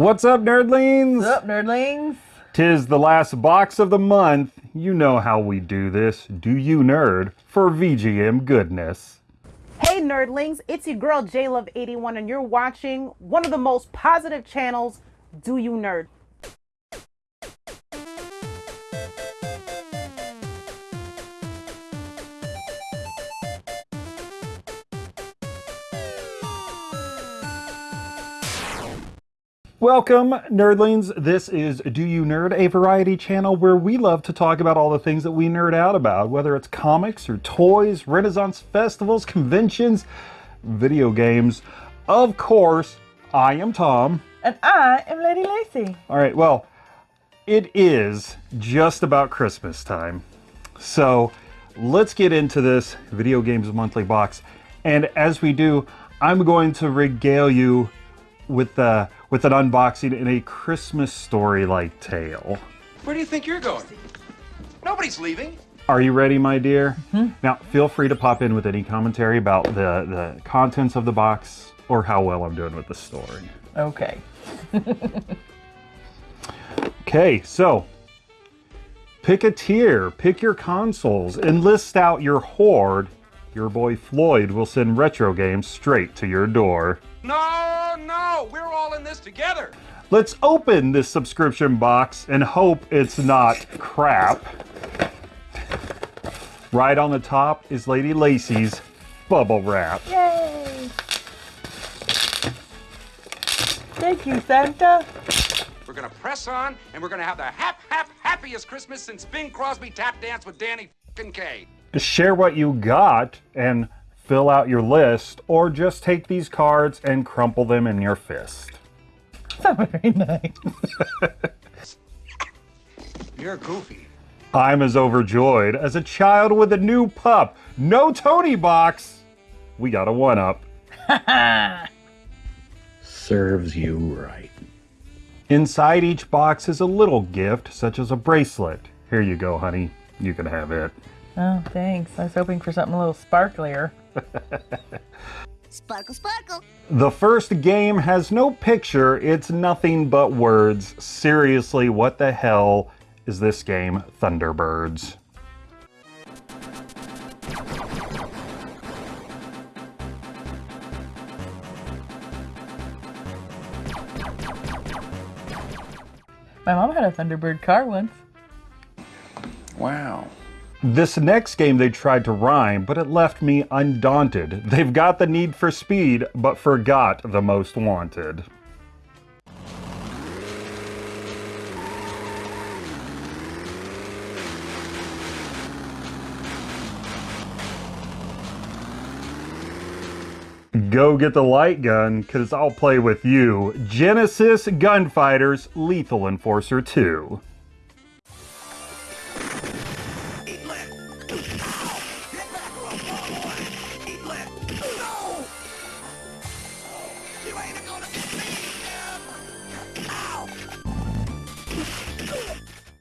What's up, nerdlings? What's up, nerdlings? Tis the last box of the month. You know how we do this. Do you nerd for VGM goodness? Hey nerdlings, it's your girl JLove81 and you're watching one of the most positive channels, Do You Nerd? Welcome, nerdlings. This is Do You Nerd, a variety channel where we love to talk about all the things that we nerd out about, whether it's comics or toys, Renaissance festivals, conventions, video games. Of course, I am Tom. And I am Lady Lacy. All right, well, it is just about Christmas time. So let's get into this Video Games Monthly box. And as we do, I'm going to regale you with uh, with an unboxing in a Christmas story-like tale. Where do you think you're going? Nobody's leaving. Are you ready, my dear? Mm-hmm. Now, feel free to pop in with any commentary about the, the contents of the box or how well I'm doing with the story. Okay. okay, so pick a tier, pick your consoles, and list out your horde. Your boy Floyd will send retro games straight to your door. No, no, we're all in this together. Let's open this subscription box and hope it's not crap. Right on the top is Lady Lacy's bubble wrap. Yay! Thank you, Santa. We're gonna press on, and we're gonna have the hap hap happiest Christmas since Bing Crosby tap danced with Danny Kaye. Share what you got and fill out your list, or just take these cards and crumple them in your fist. That's very nice. You're goofy. I'm as overjoyed as a child with a new pup. No Tony box. We got a one up. Serves you right. Inside each box is a little gift, such as a bracelet. Here you go, honey. You can have it. Oh, thanks. I was hoping for something a little sparklier. sparkle, sparkle. The first game has no picture, it's nothing but words. Seriously, what the hell is this game, Thunderbirds? My mom had a Thunderbird car once. Wow. This next game they tried to rhyme, but it left me undaunted. They've got the need for speed, but forgot the most wanted. Go get the light gun, cause I'll play with you. Genesis Gunfighters Lethal Enforcer 2.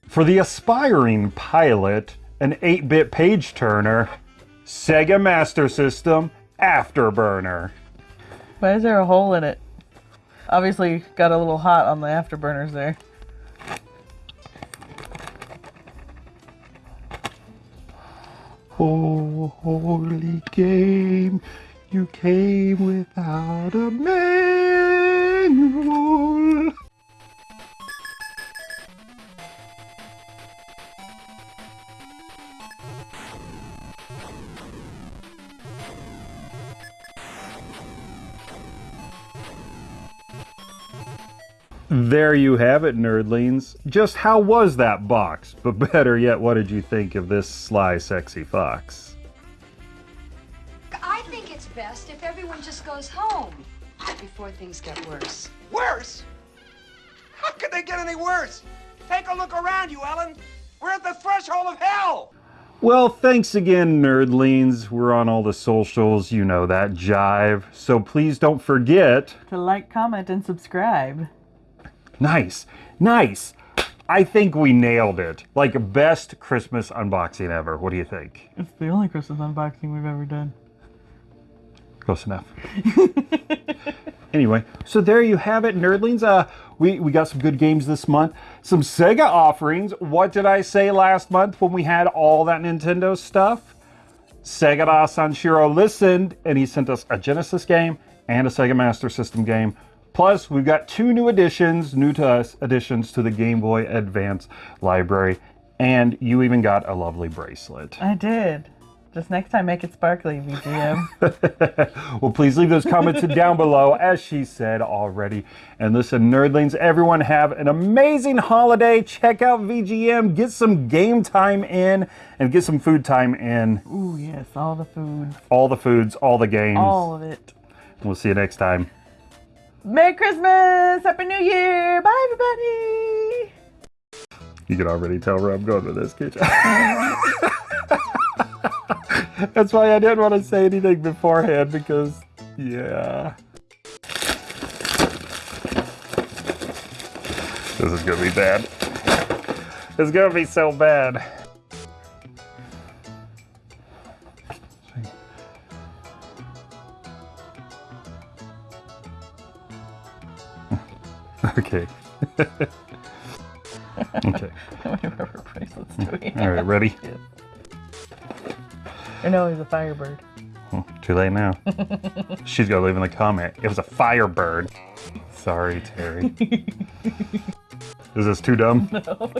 For the aspiring pilot, an 8-bit page turner, Sega Master System Afterburner. Why is there a hole in it? Obviously got a little hot on the afterburners there. Oh, holy game, you came without a manual. There you have it, nerdlings. Just how was that box? But better yet, what did you think of this sly, sexy fox? I think it's best if everyone just goes home before things get worse. Worse? How could they get any worse? Take a look around you, Ellen. We're at the threshold of hell. Well, thanks again, nerdlings. We're on all the socials, you know that jive. So please don't forget to like, comment, and subscribe. Nice, nice. I think we nailed it. Like best Christmas unboxing ever. What do you think? It's the only Christmas unboxing we've ever done. Close enough. Anyway, so there you have it, nerdlings. Uh, we, we got some good games this month. Some Sega offerings. What did I say last month when we had all that Nintendo stuff? Segata Sanshiro listened and he sent us a Genesis game and a Sega Master System game. Plus, we've got two new additions, new to us additions to the Game Boy Advance library. And you even got a lovely bracelet. I did. Just next time, make it sparkly, VGM. well, please leave those comments down below, as she said already. And listen, nerdlings, everyone have an amazing holiday. Check out VGM, get some game time in, and get some food time in. Ooh, yes, all the food, All the foods, all the games. all of it. We'll see you next time. Merry Christmas! Happy New Year! Bye, everybody! You can already tell where I'm going with this, can't? That's why I didn't want to say anything beforehand because, yeah. This is gonna be bad. It's gonna be so bad. Okay. okay. How many rubber bracelets do we have? All right, ready? Or no, he's a firebird. Oh, too late now. She's gonna leave in the comment. It was a firebird. Sorry, Terry. Is this too dumb? No.